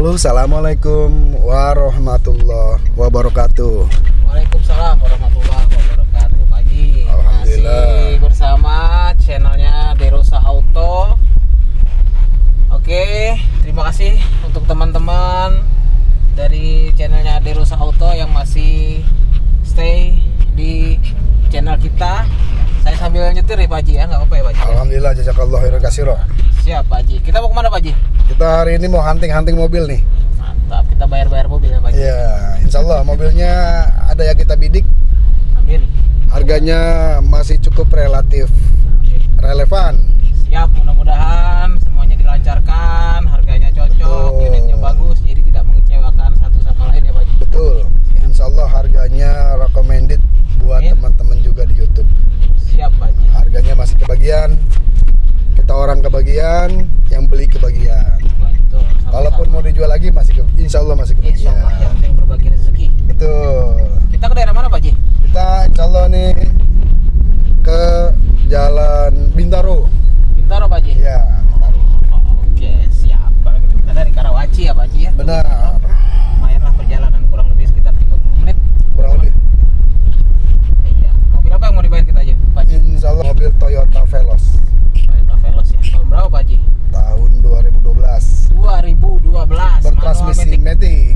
Halo, assalamualaikum warahmatullahi wabarakatuh. Waalaikumsalam warahmatullahi wabarakatuh Haji Alhamdulillah. Masih bersama channelnya Derosa Auto Oke, terima kasih untuk teman-teman dari channelnya Derosa Auto yang masih stay di channel kita Saya sambil nyetir ya Pak Haji ya, nggak apa-apa ya Pak Haji Alhamdulillah jazakallah khairan kasiro. Siap Pak Haji, kita mau ke mana Pak Haji? Kita hari ini mau hunting-hunting mobil nih. Mantap, kita bayar-bayar mobil ya Pak Haji Ya, insya Allah mobilnya ada yang kita bidik. Amin Harganya masih cukup relatif relevan. Siap, mudah-mudahan semuanya dilancarkan, harganya cocok, Betul. unitnya bagus, jadi tidak mengecewakan satu sama lain ya Pak Haji. Betul. Insya Allah harganya recommended buat Amin. teman-teman juga di YouTube. Siap Pak Haji. Harganya masih kebagian. Kita orang kebagian, yang beli kebagian. Betul. Kalaupun mau dijual lagi masih ke, insya Allah masih Insya kebagian. Allah yang penting berbagi rezeki. Betul. Kita ke daerah mana Pak Haji? Kita insya Allah nih ke Jalan Bintaro. Bintaro Pak Haji. Ya, Bintaro. Oke, siap. Kalau gitu kita dari Karawaci ya Pak Haji ya. Benar. Oras missing na day.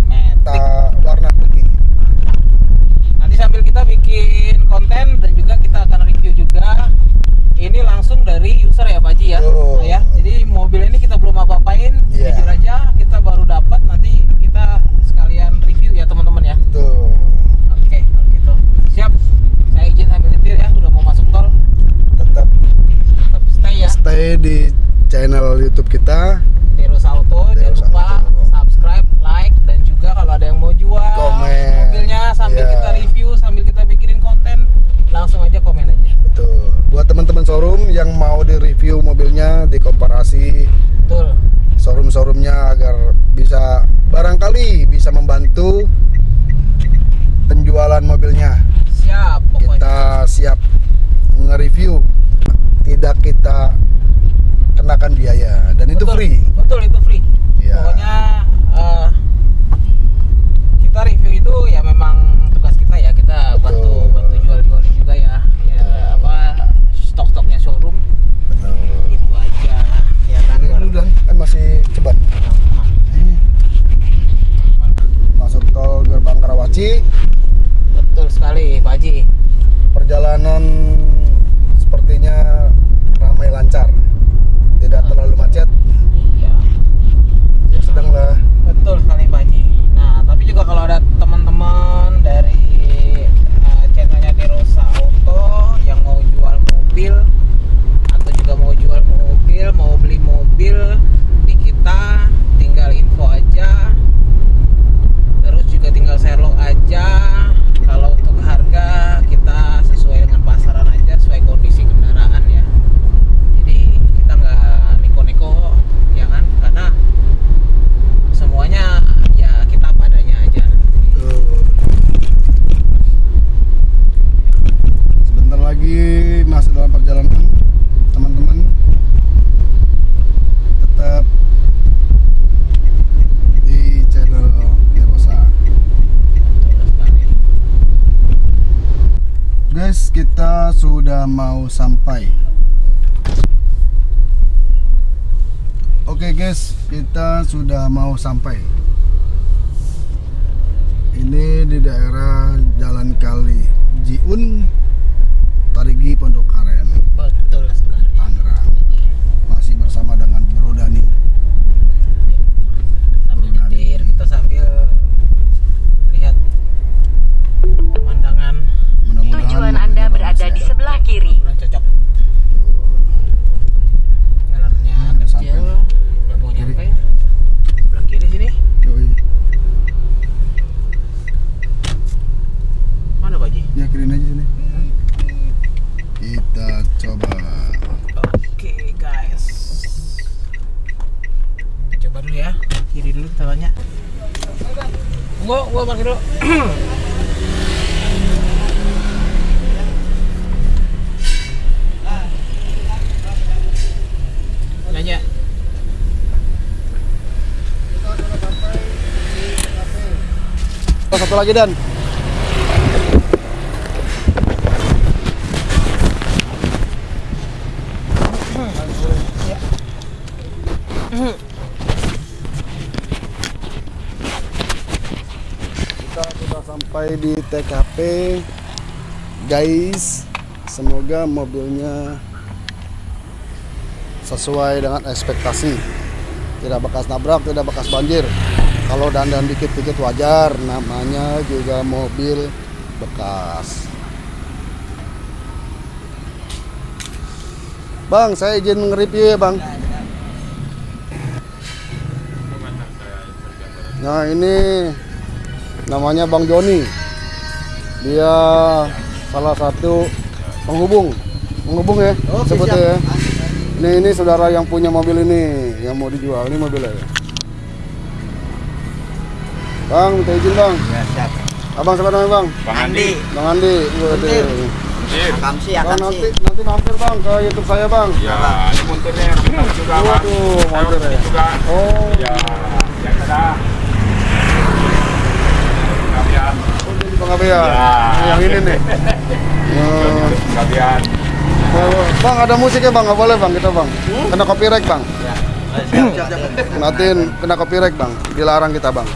Bisa membantu penjualan mobilnya. Siap pokoknya. Kita siap nge-review, tidak kita kenakan biaya dan itu Betul. free. Betul itu free. Iya. Pokoknya eh, kita review itu ya memang tugas kita ya kita bantu Betul. bantu jual-jualin juga ya. Ya Betul. apa stok-stoknya showroom Betul. itu aja ya kan. Ini dulu dan kan masih cepat. Masuk tol gerbang Karawaci, Betul sekali Pak Haji. perjalanan sepertinya ramai lancar, tidak terlalu macet, Iya. ya sedang lah. Betul sekali Pak Haji. Nah, tapi juga kalau ada teman-teman dari uh, channelnya Derosa Auto yang mau jual mobil atau juga mau jual mobil, mau beli mobil di kita, tinggal info aja. Terus juga tinggal share log aja. Kalau untuk harga kita sesuai dengan pasaran aja, sesuai kondisi kendaraan ya. Jadi kita nggak neko-neko ya kan, karena semuanya ya kita apa adanya aja Tuh. Sebentar lagi masih dalam perjalanan, teman-teman. Tetap di channel Derosa. Guys, kita mau sampai. Oke guys, kita sudah mau sampai. Ini di daerah Jalan Kali Jiun, Tarigi gua gua pakai dulu. Nanya. Oh, satu lagi dan. Sampai di TKP guys semoga mobilnya sesuai dengan ekspektasi. Tidak bekas nabrak tidak bekas banjir. Kalau dandan dikit-dikit wajar namanya juga mobil bekas. Bang saya izin nge-review ya Bang. Nah ini namanya Bang Joni dia salah satu penghubung penghubung ya Oke, sebutnya siap. ya ini ini saudara yang punya mobil ini yang mau dijual ini mobilnya ya. Bang minta izin Bang Ya, siap. Abang siapa namanya Bang Bang Andi. Bang Andi. Iya. Akamsi, Bang akamsi. nanti nanti mampir Bang ke YouTube saya Bang Ya, ini montirnya juga, Bang. Waduh, montir ya. juga. oh Ya, yang ada. Oh, Abe ya Ya. yang ini nih Oh. Kavian. Bang ada musiknya Bang nggak boleh Bang kita Bang kena copyright Bang Ya. Matiin kena copyright bang, dilarang kita bang.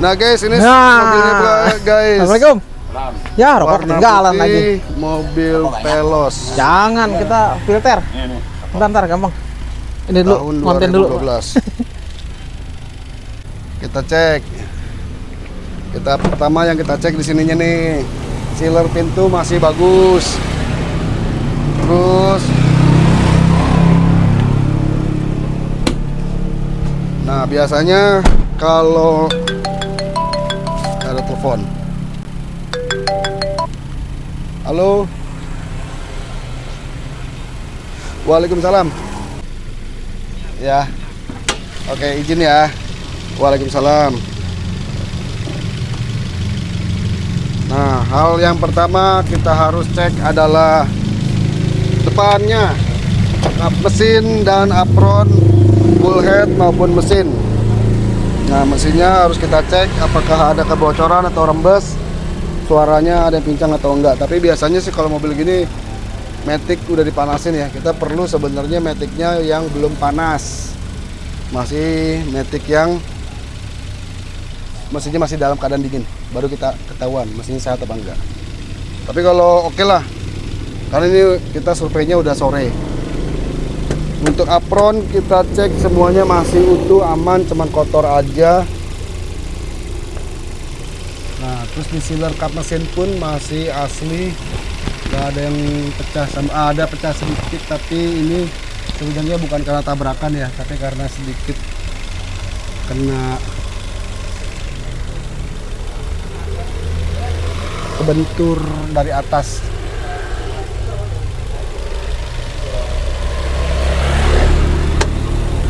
Nah guys ini Nah. mobilnya Bang, guys. Assalamualaikum. Salam. Ya, rokok ketinggalan putih, lagi. Mobil Velos. Jangan kita filter. Bentar, bentar, gampang. Ini dulu, konten dulu. 2012. kita cek. Kita pertama yang kita cek di sininya nih, sealer pintu masih bagus. Terus Nah, biasanya kalau ada telepon. Halo. Waalaikumsalam. Ya. Oke, izin ya. Waalaikumsalam. Nah, hal yang pertama kita harus cek adalah depannya mesin dan apron full head maupun mesin. Nah, mesinnya harus kita cek apakah ada kebocoran atau rembes, suaranya ada yang pincang atau enggak. Tapi biasanya sih kalau mobil gini Matic udah dipanasin ya. Kita perlu sebenarnya Maticnya yang belum panas. Masih Matic yang mesinnya masih dalam keadaan dingin. Baru kita ketahuan mesinnya sehat apa enggak. Tapi kalau oke lah. Karena ini kita surveinya udah sore. Untuk apron kita cek semuanya masih utuh, aman, cuman kotor aja. Nah, terus di sealer kap mesin pun masih asli. Gak ada yang pecah sama ah, ada pecah sedikit tapi ini sebenarnya bukan karena tabrakan ya, tapi karena sedikit kena kebentur dari atas.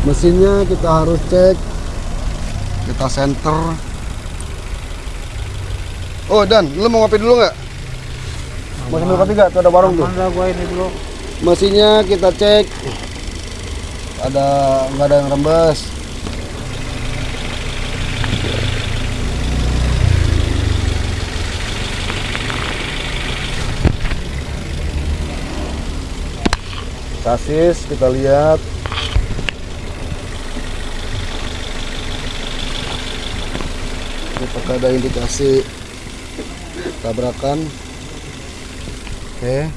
Mesinnya kita harus cek. Kita center. Oh Dan, lu mau ngopi dulu nggak? Mau sambil kopi nggak? Tuh ada warung tuh. Gua ini dulu. Mesinnya kita cek. Ada nggak ada yang rembes? Sasis kita lihat. Apakah ada indikasi tabrakan? Oke.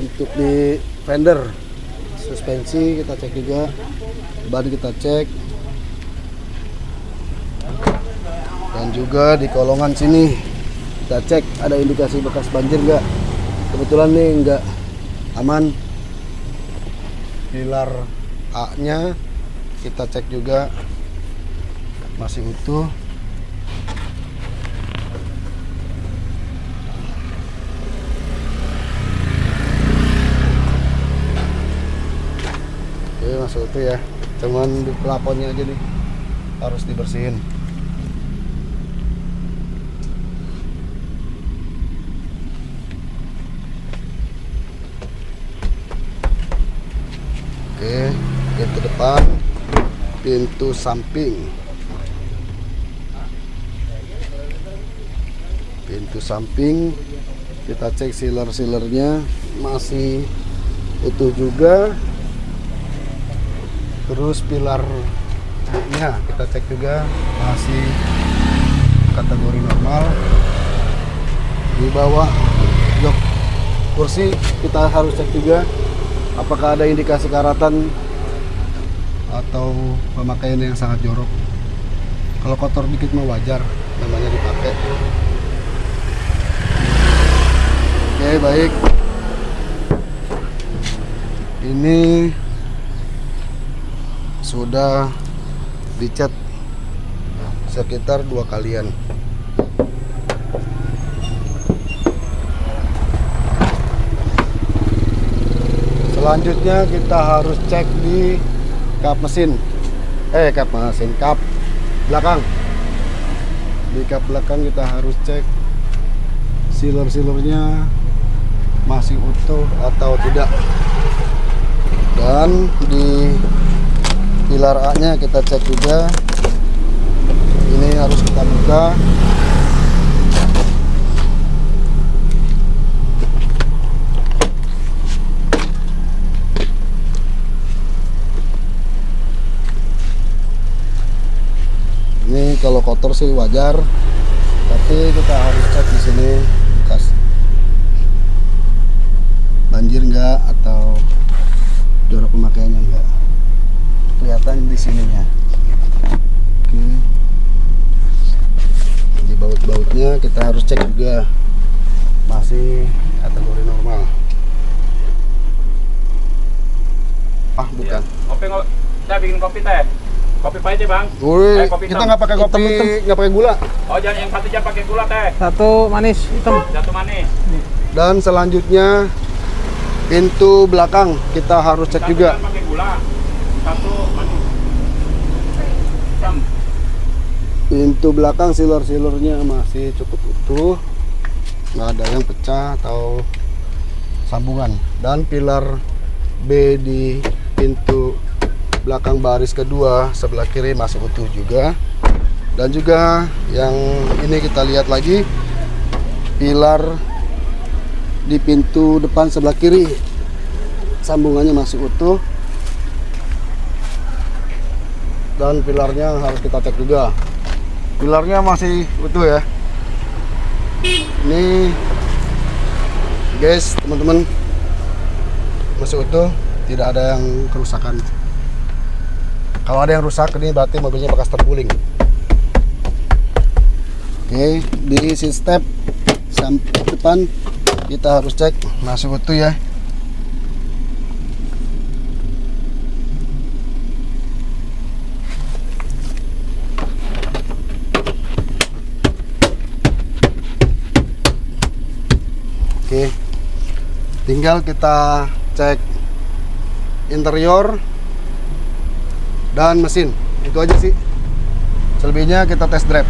Untuk di fender suspensi kita cek juga. Ban kita cek. Dan juga di kolongan sini kita cek ada indikasi bekas banjir nggak? Kebetulan nih nggak aman. Pilar A nya kita cek juga. Masih utuh. Oke masuk itu ya. Cuman di pelaponnya aja nih harus dibersihin Oke pintu depan pintu samping. Pintu samping kita cek sealer sealernya masih utuh juga. Terus pilar nya kita cek juga masih kategori normal. Di bawah jok kursi kita harus cek juga apakah ada indikasi karatan atau pemakaian yang sangat jorok? Kalau kotor dikit mah wajar namanya dipakai. Oke baik. Ini sudah dicat sekitar dua kalian selanjutnya kita harus cek di kap mesin. Eh kap mesin kap belakang. Di kap belakang kita harus cek sealer sealernya masih utuh atau tidak. Dan di pilar A nya kita cek juga. Ini harus kita buka ini kalau kotor sih wajar. Tapi kita harus cek di sini bekas banjir enggak atau jorok pemakaiannya enggak kelihatan di sininya. Oke. Di baut-bautnya kita harus cek juga. Masih kategori normal. Ah bukan. Kopi nggak? Bikin kopi teh. Kopi pahit ya bang. Eh, kopi kita nggak pakai kopi nggak pakai gula Oh jangan yang satu jam pakai gula teh. Satu manis hitam. Satu manis. dan selanjutnya pintu belakang kita harus cek Satu juga jangan pakai gula. Satu manis. Hitam. pintu belakang sealer-sealernya masih cukup utuh nggak ada yang pecah atau sambungan dan pilar B di pintu belakang baris kedua sebelah kiri masih utuh juga. Dan juga yang ini kita lihat lagi pilar di pintu depan sebelah kiri. Sambungannya masih utuh. Dan pilarnya harus kita cek juga. Pilarnya masih utuh ya. Ini guys teman-teman masih utuh tidak ada yang kerusakan kalau ada yang rusak ini berarti mobilnya bekas terguling. Oke di seat step sampai depan kita harus cek masih utuh ya. Oke, tinggal kita cek interior dan mesin. Itu aja sih. Selebihnya kita test drive.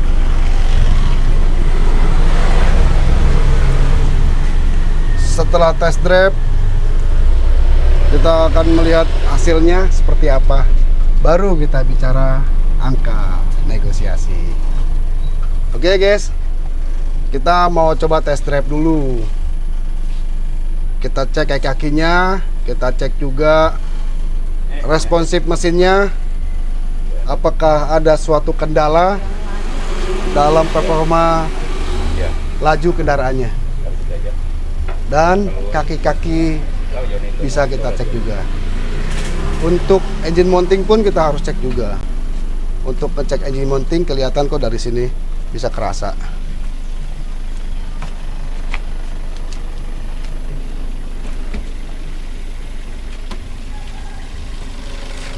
Setelah test drive, kita akan melihat hasilnya seperti apa. Baru kita bicara angka negosiasi. Oke guys, kita mau coba test drive dulu kita cek kaki kakinya kita cek juga responsif mesinnya apakah ada suatu kendala dalam performa Ya. laju kendaraannya? Dan kaki-kaki bisa kita cek juga. Untuk engine mounting pun kita harus cek juga. Untuk ngecek engine mounting kelihatan kok dari sini bisa kerasa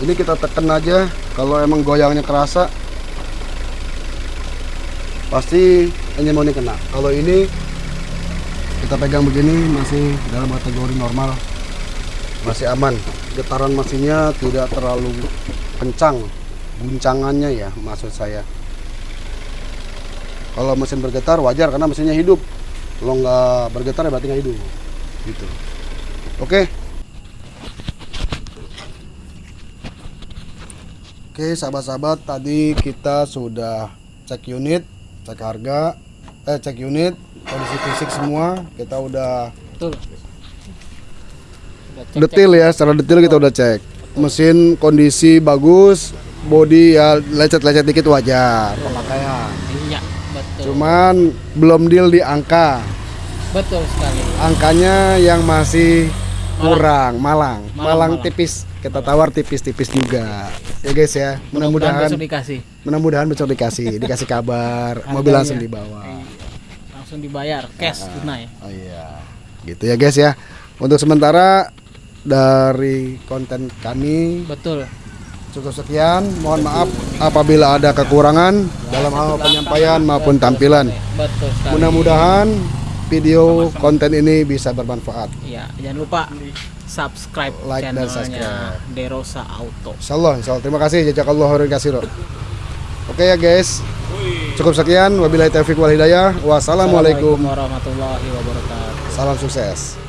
ini kita tekan aja. Kalau emang goyangnya kerasa pasti mounting kena. Kalau ini kita pegang begini masih dalam kategori normal. Masih aman. Getaran mesinnya tidak terlalu kencang. Guncangannya ya maksud saya. Kalau mesin bergetar wajar karena mesinnya hidup. Kalau nggak bergetar ya berarti nggak hidup. Gitu. Oke Oke sahabat-sahabat tadi kita sudah cek unit, cek harga, eh cek unit kondisi fisik semua kita udah Betul. Cek- detail ya secara detail kita udah cek. Mesin kondisi bagus body ya lecet-lecet dikit wajar. Pemakaian. Iya, betul. cuman belum deal di angka. Betul sekali. angkanya yang masih kurang malang. Malang, malang, malang. tipis kita tawar tipis-tipis juga. Ya guys ya. Mudah-mudahan besok dikasih. mudah-mudahan besok dikasih. Dikasih kabar. Mobil langsung dibawa. Langsung dibayar. Cash tunai. oh iya. Gitu ya guys ya. Untuk sementara dari konten kami Betul. cukup sekian. Mohon maaf apabila ada kekurangan dalam hal penyampaian maupun tampilan. mudah-mudahan video konten ini bisa bermanfaat. Iya, jangan lupa subscribe Like dan channelnya subscribe. Derosa Auto. Insyaallah, insyaallah. Terima kasih jazakallahu khairan katsira. Oke ya guys. Cukup sekian wabillahi taufiq wal hidayah. Wassalamualaikum. warahmatullahi wabarakatuh. Salam sukses.